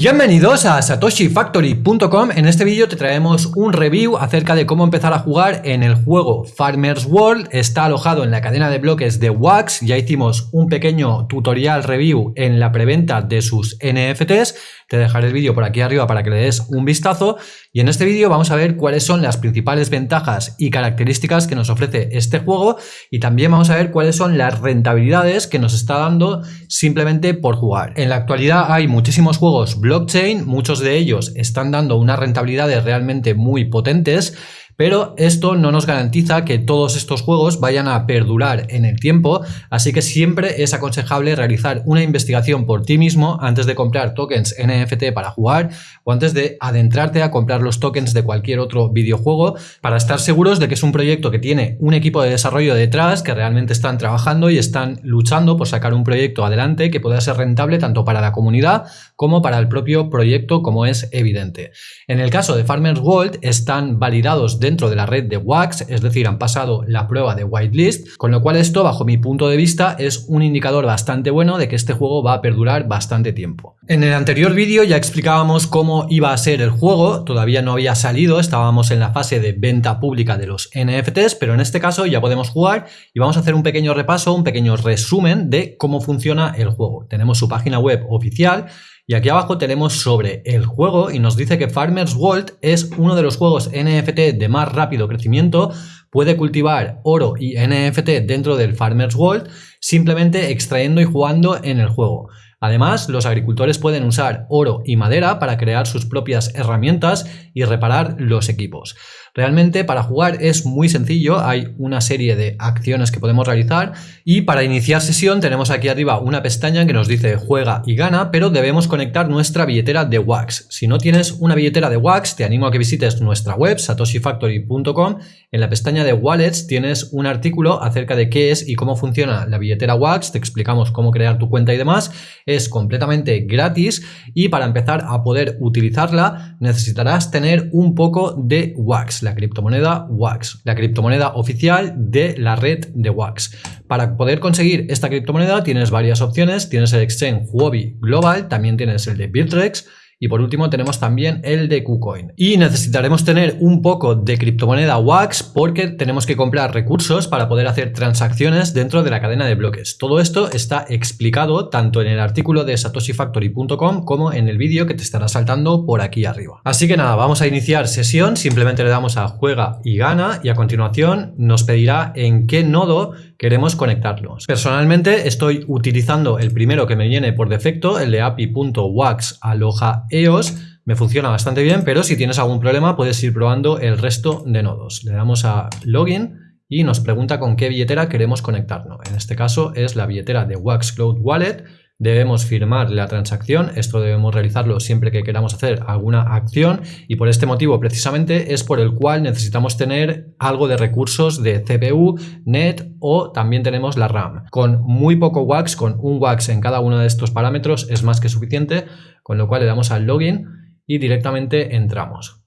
Bienvenidos a satoshifactory.com. En este vídeo te traemos un review acerca de cómo empezar a jugar en el juego Farmers World. Está alojado en la cadena de bloques de Wax. Ya hicimos un pequeño tutorial review en la preventa de sus NFTs. Te dejaré el vídeo por aquí arriba para que le des un vistazo. Y en este vídeo vamos a ver cuáles son las principales ventajas y características que nos ofrece este juego y también vamos a ver cuáles son las rentabilidades que nos está dando simplemente por jugar. En la actualidad hay muchísimos juegos blockchain, muchos de ellos están dando unas rentabilidades realmente muy potentes pero esto no nos garantiza que todos estos juegos vayan a perdurar en el tiempo, así que siempre es aconsejable realizar una investigación por ti mismo antes de comprar tokens NFT para jugar o antes de adentrarte a comprar los tokens de cualquier otro videojuego para estar seguros de que es un proyecto que tiene un equipo de desarrollo detrás, que realmente están trabajando y están luchando por sacar un proyecto adelante que pueda ser rentable tanto para la comunidad como para el propio proyecto, como es evidente. En el caso de Farmers World están validados de dentro de la red de Wax, es decir, han pasado la prueba de whitelist, con lo cual esto, bajo mi punto de vista, es un indicador bastante bueno de que este juego va a perdurar bastante tiempo. En el anterior vídeo ya explicábamos cómo iba a ser el juego, todavía no había salido, estábamos en la fase de venta pública de los NFTs, pero en este caso ya podemos jugar y vamos a hacer un pequeño repaso, un pequeño resumen de cómo funciona el juego. Tenemos su página web oficial, y aquí abajo tenemos sobre el juego y nos dice que Farmers World es uno de los juegos NFT de más rápido crecimiento, puede cultivar oro y NFT dentro del Farmers World simplemente extrayendo y jugando en el juego. Además, los agricultores pueden usar oro y madera para crear sus propias herramientas y reparar los equipos. Realmente para jugar es muy sencillo, hay una serie de acciones que podemos realizar y para iniciar sesión tenemos aquí arriba una pestaña que nos dice juega y gana, pero debemos conectar nuestra billetera de Wax. Si no tienes una billetera de Wax, te animo a que visites nuestra web satoshifactory.com. En la pestaña de Wallets tienes un artículo acerca de qué es y cómo funciona la billetera Wax, te explicamos cómo crear tu cuenta y demás. Es completamente gratis y para empezar a poder utilizarla necesitarás tener un poco de Wax la criptomoneda Wax, la criptomoneda oficial de la red de Wax. Para poder conseguir esta criptomoneda tienes varias opciones, tienes el exchange Huobi Global, también tienes el de Bittrex, y por último tenemos también el de KuCoin. Y necesitaremos tener un poco de criptomoneda WAX porque tenemos que comprar recursos para poder hacer transacciones dentro de la cadena de bloques. Todo esto está explicado tanto en el artículo de satoshifactory.com como en el vídeo que te estará saltando por aquí arriba. Así que nada, vamos a iniciar sesión, simplemente le damos a juega y gana y a continuación nos pedirá en qué nodo queremos conectarlos. Personalmente estoy utilizando el primero que me viene por defecto, el de api.wax EOS, me funciona bastante bien, pero si tienes algún problema puedes ir probando el resto de nodos. Le damos a login y nos pregunta con qué billetera queremos conectarnos. En este caso es la billetera de Wax Cloud Wallet debemos firmar la transacción, esto debemos realizarlo siempre que queramos hacer alguna acción y por este motivo precisamente es por el cual necesitamos tener algo de recursos de CPU, NET o también tenemos la RAM. Con muy poco WAX, con un WAX en cada uno de estos parámetros es más que suficiente, con lo cual le damos al login y directamente entramos.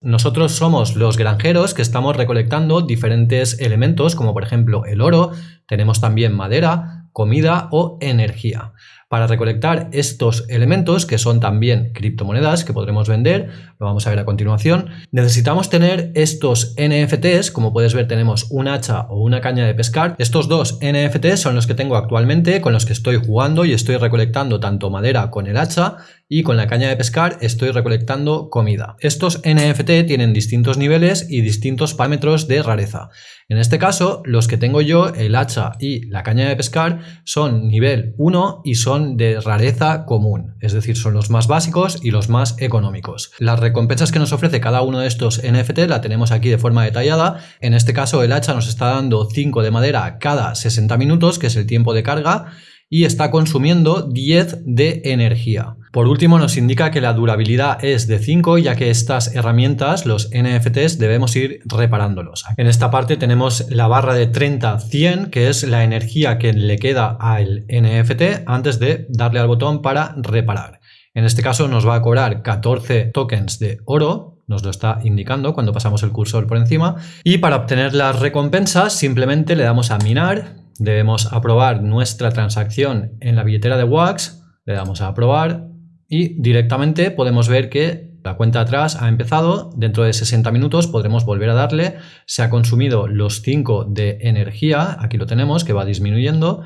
Nosotros somos los granjeros que estamos recolectando diferentes elementos como por ejemplo el oro, tenemos también madera, comida o energía. Para recolectar estos elementos, que son también criptomonedas que podremos vender, lo vamos a ver a continuación, necesitamos tener estos NFTs, como puedes ver tenemos un hacha o una caña de pescar. Estos dos NFTs son los que tengo actualmente, con los que estoy jugando y estoy recolectando tanto madera con el hacha y con la caña de pescar estoy recolectando comida. Estos NFT tienen distintos niveles y distintos parámetros de rareza. En este caso, los que tengo yo, el hacha y la caña de pescar, son nivel 1 y son de rareza común, es decir, son los más básicos y los más económicos. Las recompensas que nos ofrece cada uno de estos NFT la tenemos aquí de forma detallada. En este caso, el hacha nos está dando 5 de madera cada 60 minutos, que es el tiempo de carga, y está consumiendo 10 de energía. Por último nos indica que la durabilidad es de 5 ya que estas herramientas, los NFTs, debemos ir reparándolos. En esta parte tenemos la barra de 30-100 que es la energía que le queda al NFT antes de darle al botón para reparar. En este caso nos va a cobrar 14 tokens de oro, nos lo está indicando cuando pasamos el cursor por encima. Y para obtener las recompensas simplemente le damos a minar, debemos aprobar nuestra transacción en la billetera de Wax, le damos a aprobar, y directamente podemos ver que la cuenta atrás ha empezado, dentro de 60 minutos podremos volver a darle, se ha consumido los 5 de energía, aquí lo tenemos que va disminuyendo.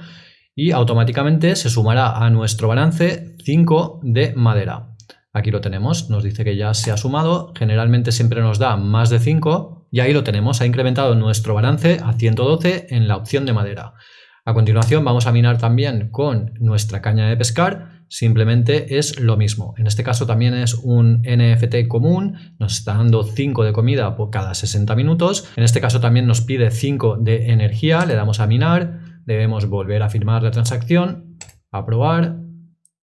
Y automáticamente se sumará a nuestro balance 5 de madera. Aquí lo tenemos, nos dice que ya se ha sumado, generalmente siempre nos da más de 5 y ahí lo tenemos, ha incrementado nuestro balance a 112 en la opción de madera. A continuación vamos a minar también con nuestra caña de pescar, simplemente es lo mismo. En este caso también es un NFT común, nos está dando 5 de comida por cada 60 minutos. En este caso también nos pide 5 de energía, le damos a minar, debemos volver a firmar la transacción, aprobar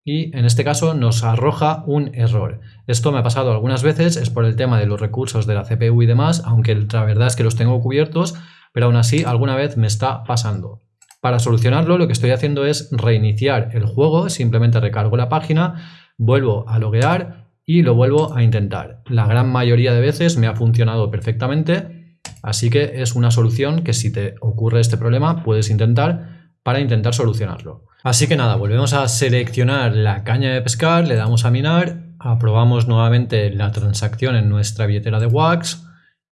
y en este caso nos arroja un error. Esto me ha pasado algunas veces, es por el tema de los recursos de la CPU y demás, aunque la verdad es que los tengo cubiertos, pero aún así alguna vez me está pasando. Para solucionarlo lo que estoy haciendo es reiniciar el juego, simplemente recargo la página, vuelvo a loguear y lo vuelvo a intentar. La gran mayoría de veces me ha funcionado perfectamente, así que es una solución que si te ocurre este problema puedes intentar para intentar solucionarlo. Así que nada, volvemos a seleccionar la caña de pescar, le damos a minar, aprobamos nuevamente la transacción en nuestra billetera de Wax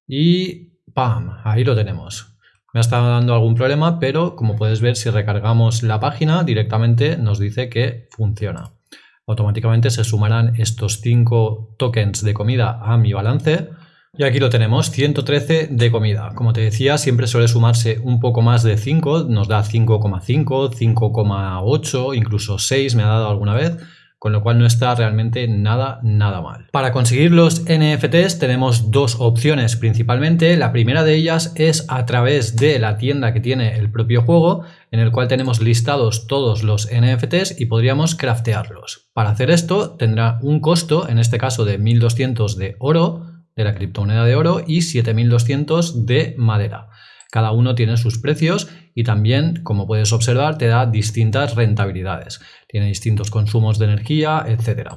y ¡pam! Ahí lo tenemos. Me ha estado dando algún problema, pero como puedes ver, si recargamos la página, directamente nos dice que funciona. Automáticamente se sumarán estos 5 tokens de comida a mi balance y aquí lo tenemos, 113 de comida. Como te decía, siempre suele sumarse un poco más de 5, nos da 5,5, 5,8, incluso 6 me ha dado alguna vez, con lo cual no está realmente nada, nada mal. Para conseguir los NFTs tenemos dos opciones principalmente. La primera de ellas es a través de la tienda que tiene el propio juego, en el cual tenemos listados todos los NFTs y podríamos craftearlos. Para hacer esto tendrá un costo, en este caso de 1200 de oro, de la criptomoneda de oro y 7200 de madera. Cada uno tiene sus precios y también, como puedes observar, te da distintas rentabilidades. Tiene distintos consumos de energía, etc.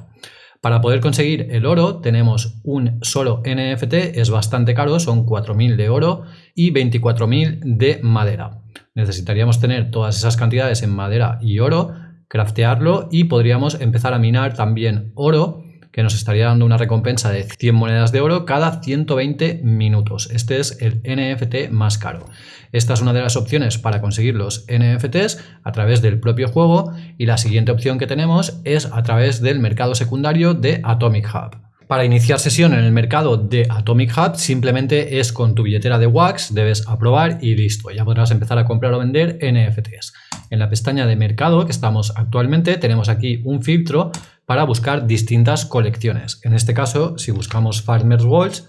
Para poder conseguir el oro tenemos un solo NFT, es bastante caro, son 4.000 de oro y 24.000 de madera. Necesitaríamos tener todas esas cantidades en madera y oro, craftearlo y podríamos empezar a minar también oro que nos estaría dando una recompensa de 100 monedas de oro cada 120 minutos. Este es el NFT más caro. Esta es una de las opciones para conseguir los NFTs a través del propio juego y la siguiente opción que tenemos es a través del mercado secundario de Atomic Hub. Para iniciar sesión en el mercado de Atomic Hub simplemente es con tu billetera de Wax, debes aprobar y listo, ya podrás empezar a comprar o vender NFTs. En la pestaña de mercado que estamos actualmente tenemos aquí un filtro para buscar distintas colecciones. En este caso, si buscamos Farmers Worlds,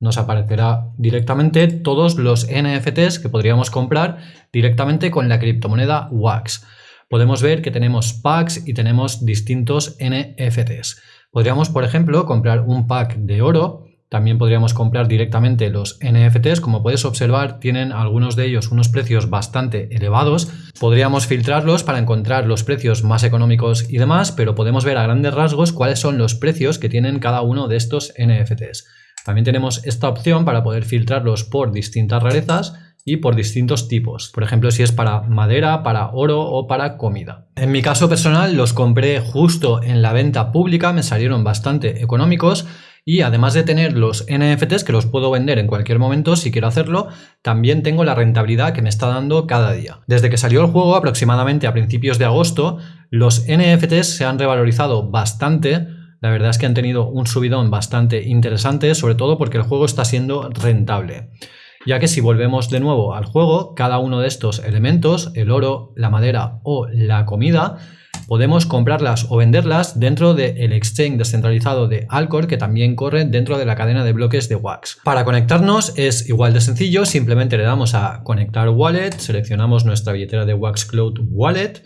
nos aparecerá directamente todos los NFTs que podríamos comprar directamente con la criptomoneda WAX. Podemos ver que tenemos packs y tenemos distintos NFTs. Podríamos, por ejemplo, comprar un pack de oro también podríamos comprar directamente los NFTs. Como puedes observar, tienen algunos de ellos unos precios bastante elevados. Podríamos filtrarlos para encontrar los precios más económicos y demás, pero podemos ver a grandes rasgos cuáles son los precios que tienen cada uno de estos NFTs. También tenemos esta opción para poder filtrarlos por distintas rarezas y por distintos tipos. Por ejemplo, si es para madera, para oro o para comida. En mi caso personal los compré justo en la venta pública, me salieron bastante económicos y además de tener los NFTs que los puedo vender en cualquier momento si quiero hacerlo, también tengo la rentabilidad que me está dando cada día. Desde que salió el juego, aproximadamente a principios de agosto, los NFTs se han revalorizado bastante. La verdad es que han tenido un subidón bastante interesante, sobre todo porque el juego está siendo rentable. Ya que si volvemos de nuevo al juego, cada uno de estos elementos, el oro, la madera o la comida, podemos comprarlas o venderlas dentro del exchange descentralizado de Alcor que también corre dentro de la cadena de bloques de Wax. Para conectarnos es igual de sencillo, simplemente le damos a conectar wallet, seleccionamos nuestra billetera de Wax Cloud Wallet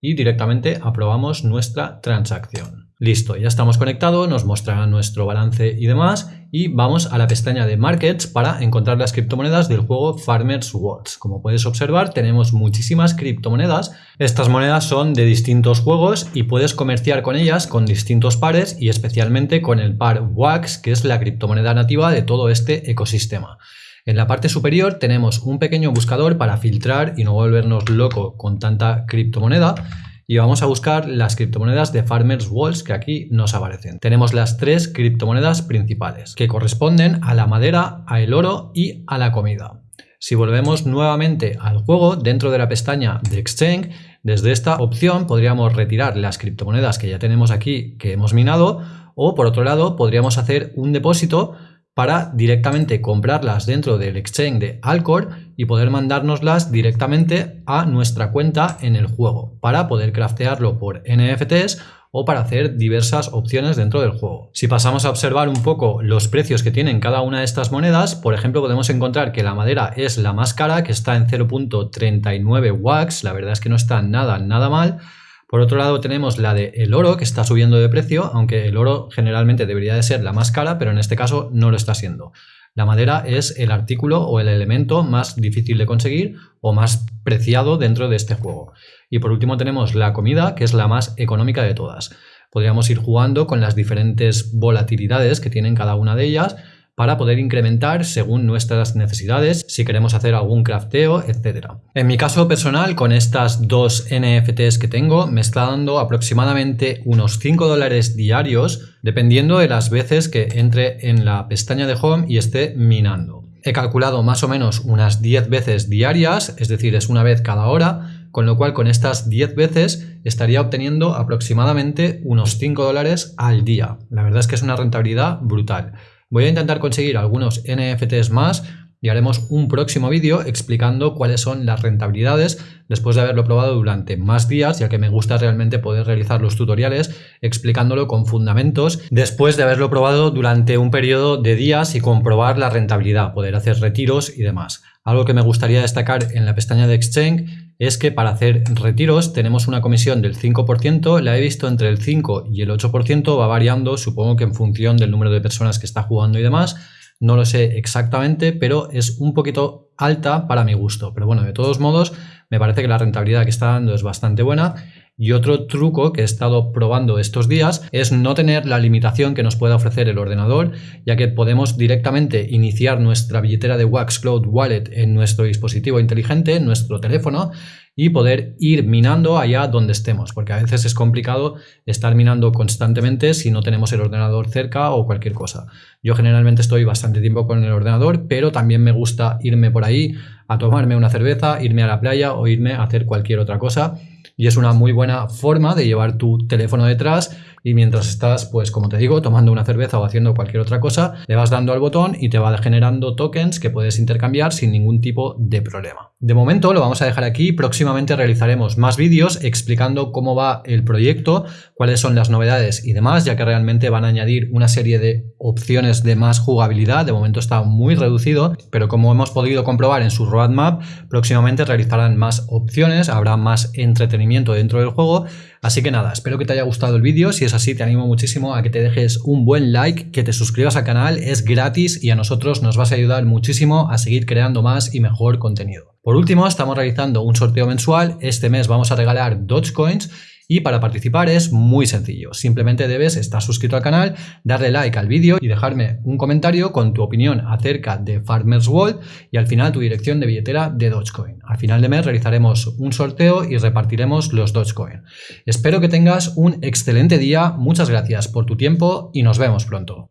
y directamente aprobamos nuestra transacción. Listo, ya estamos conectados, nos mostrará nuestro balance y demás y vamos a la pestaña de Markets para encontrar las criptomonedas del juego Farmers Worlds. Como puedes observar tenemos muchísimas criptomonedas, estas monedas son de distintos juegos y puedes comerciar con ellas con distintos pares y especialmente con el par WAX que es la criptomoneda nativa de todo este ecosistema. En la parte superior tenemos un pequeño buscador para filtrar y no volvernos loco con tanta criptomoneda y vamos a buscar las criptomonedas de Farmers Walls que aquí nos aparecen. Tenemos las tres criptomonedas principales que corresponden a la madera, al oro y a la comida. Si volvemos nuevamente al juego, dentro de la pestaña de Exchange, desde esta opción podríamos retirar las criptomonedas que ya tenemos aquí que hemos minado o por otro lado podríamos hacer un depósito para directamente comprarlas dentro del exchange de Alcor y poder mandárnoslas directamente a nuestra cuenta en el juego para poder craftearlo por NFTs o para hacer diversas opciones dentro del juego. Si pasamos a observar un poco los precios que tienen cada una de estas monedas, por ejemplo podemos encontrar que la madera es la más cara, que está en 0.39 wax, la verdad es que no está nada, nada mal, por otro lado tenemos la de el oro que está subiendo de precio, aunque el oro generalmente debería de ser la más cara, pero en este caso no lo está siendo. La madera es el artículo o el elemento más difícil de conseguir o más preciado dentro de este juego. Y por último tenemos la comida, que es la más económica de todas. Podríamos ir jugando con las diferentes volatilidades que tienen cada una de ellas para poder incrementar según nuestras necesidades, si queremos hacer algún crafteo, etc. En mi caso personal, con estas dos NFTs que tengo, me está dando aproximadamente unos 5 dólares diarios, dependiendo de las veces que entre en la pestaña de Home y esté minando. He calculado más o menos unas 10 veces diarias, es decir, es una vez cada hora, con lo cual con estas 10 veces estaría obteniendo aproximadamente unos 5 dólares al día. La verdad es que es una rentabilidad brutal. Voy a intentar conseguir algunos NFTs más y haremos un próximo vídeo explicando cuáles son las rentabilidades después de haberlo probado durante más días, ya que me gusta realmente poder realizar los tutoriales explicándolo con fundamentos después de haberlo probado durante un periodo de días y comprobar la rentabilidad, poder hacer retiros y demás. Algo que me gustaría destacar en la pestaña de Exchange es que para hacer retiros tenemos una comisión del 5%, la he visto entre el 5 y el 8%, va variando, supongo que en función del número de personas que está jugando y demás, no lo sé exactamente, pero es un poquito alta para mi gusto. Pero bueno, de todos modos, me parece que la rentabilidad que está dando es bastante buena y otro truco que he estado probando estos días es no tener la limitación que nos puede ofrecer el ordenador, ya que podemos directamente iniciar nuestra billetera de Wax Cloud Wallet en nuestro dispositivo inteligente, en nuestro teléfono, y poder ir minando allá donde estemos, porque a veces es complicado estar minando constantemente si no tenemos el ordenador cerca o cualquier cosa. Yo generalmente estoy bastante tiempo con el ordenador, pero también me gusta irme por ahí a tomarme una cerveza, irme a la playa o irme a hacer cualquier otra cosa. Y es una muy buena forma de llevar tu teléfono detrás y mientras estás, pues como te digo, tomando una cerveza o haciendo cualquier otra cosa, le vas dando al botón y te va generando tokens que puedes intercambiar sin ningún tipo de problema. De momento lo vamos a dejar aquí, próximamente realizaremos más vídeos explicando cómo va el proyecto, cuáles son las novedades y demás, ya que realmente van a añadir una serie de opciones de más jugabilidad, de momento está muy reducido, pero como hemos podido comprobar en su roadmap, próximamente realizarán más opciones, habrá más entretenimiento dentro del juego, Así que nada, espero que te haya gustado el vídeo, si es así te animo muchísimo a que te dejes un buen like, que te suscribas al canal, es gratis y a nosotros nos vas a ayudar muchísimo a seguir creando más y mejor contenido. Por último, estamos realizando un sorteo mensual, este mes vamos a regalar Dogecoins y para participar es muy sencillo, simplemente debes estar suscrito al canal, darle like al vídeo y dejarme un comentario con tu opinión acerca de Farmers World y al final tu dirección de billetera de Dogecoin. Al final de mes realizaremos un sorteo y repartiremos los Dogecoin. Espero que tengas un excelente día, muchas gracias por tu tiempo y nos vemos pronto.